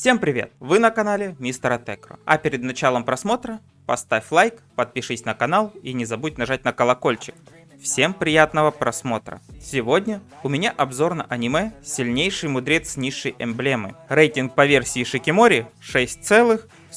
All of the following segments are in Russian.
Всем привет! Вы на канале Мистера Текро. А перед началом просмотра поставь лайк, подпишись на канал и не забудь нажать на колокольчик. Всем приятного просмотра. Сегодня у меня обзор на аниме «Сильнейший мудрец низшей эмблемы». Рейтинг по версии Шикимори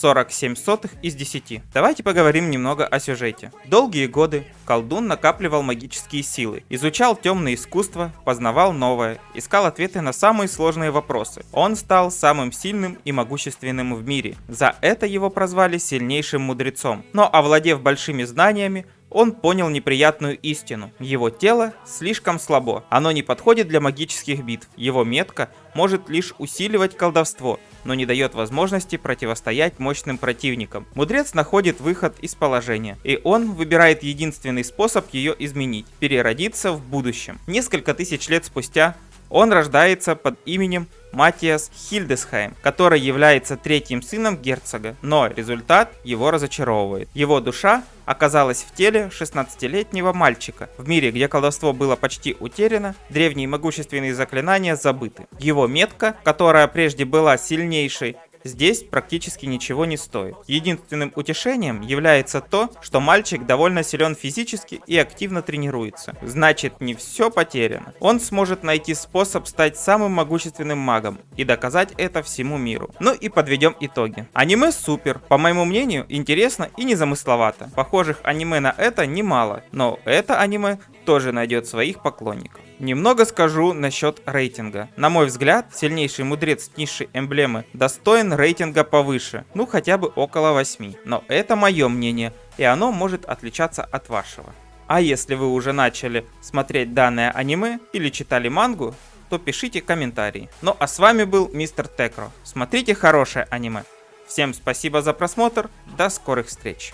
6,47 из 10. Давайте поговорим немного о сюжете. Долгие годы колдун накапливал магические силы, изучал темное искусство, познавал новое, искал ответы на самые сложные вопросы. Он стал самым сильным и могущественным в мире. За это его прозвали сильнейшим мудрецом. Но овладев большими знаниями, он понял неприятную истину. Его тело слишком слабо, оно не подходит для магических битв. Его метка может лишь усиливать колдовство, но не дает возможности противостоять мощным противникам. Мудрец находит выход из положения, и он выбирает единственный способ ее изменить – переродиться в будущем. Несколько тысяч лет спустя он рождается под именем Матиас Хильдесхайм, который является третьим сыном герцога, но результат его разочаровывает. Его душа оказалась в теле 16-летнего мальчика. В мире, где колдовство было почти утеряно, древние могущественные заклинания забыты. Его метка, которая прежде была сильнейшей, здесь практически ничего не стоит. Единственным утешением является то, что мальчик довольно силен физически и активно тренируется. Значит, не все потеряно. Он сможет найти способ стать самым могущественным магом и доказать это всему миру. Ну и подведем итоги. Аниме супер, по моему мнению, интересно и незамысловато. Похожих аниме на это немало, но это аниме тоже найдет своих поклонников. Немного скажу насчет рейтинга. На мой взгляд, сильнейший мудрец низшей эмблемы достоин рейтинга повыше, ну хотя бы около 8. Но это мое мнение, и оно может отличаться от вашего. А если вы уже начали смотреть данное аниме или читали мангу, то пишите комментарии. Ну а с вами был Мистер Текро. Смотрите хорошее аниме. Всем спасибо за просмотр, до скорых встреч.